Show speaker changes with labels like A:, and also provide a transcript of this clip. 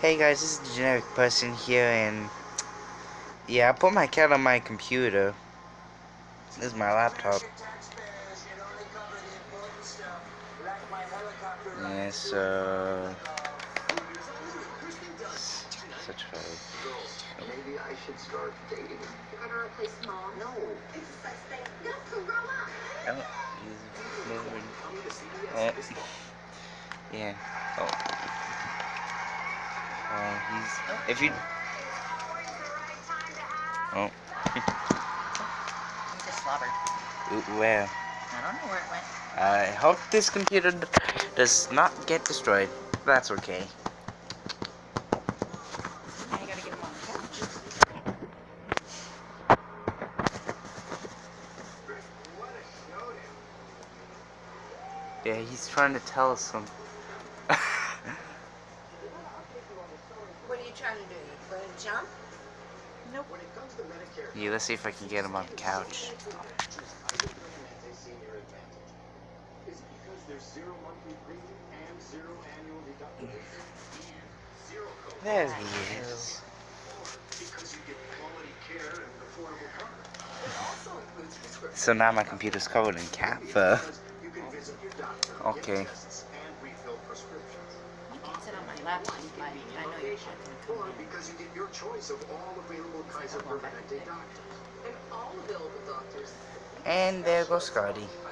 A: Hey guys, this is the generic person here, and yeah, I put my cat on my computer. This is my laptop. Yeah, so such a.
B: Maybe I should start dating.
C: You're gonna replace mom?
B: No.
C: It's a sex thing. You have to grow up.
A: Oh, he's moving. Oh, yeah. Oh. Uh, oh, he's. If you. Oh.
D: He just slobbered.
A: Ooh, Where?
D: I don't know where it went.
A: I hope this computer does not get destroyed. That's okay.
D: Now you gotta get him on the couch.
A: Yeah, he's trying to tell us something.
C: What are you trying to do? You going to jump?
B: When it comes to Medicare,
A: yeah, let's see if I can get him on the couch.
B: Is it because there's zero monthly premium and zero annual deductibles? Zero copay.
A: There he is.
B: Because you get quality care and affordable coverage. It also includes prescription
A: So now my computer's covered in cat fur.
B: you can visit your doctor,
A: Okay.
B: Get tests, and refill prescriptions.
D: You can sit on my lap and I, I know you're not gonna
B: Or
D: come in.
B: because you get your choice of all available Kaiser Permanente doctors. And all available doctors
A: And there goes Scotty.
B: Kaiser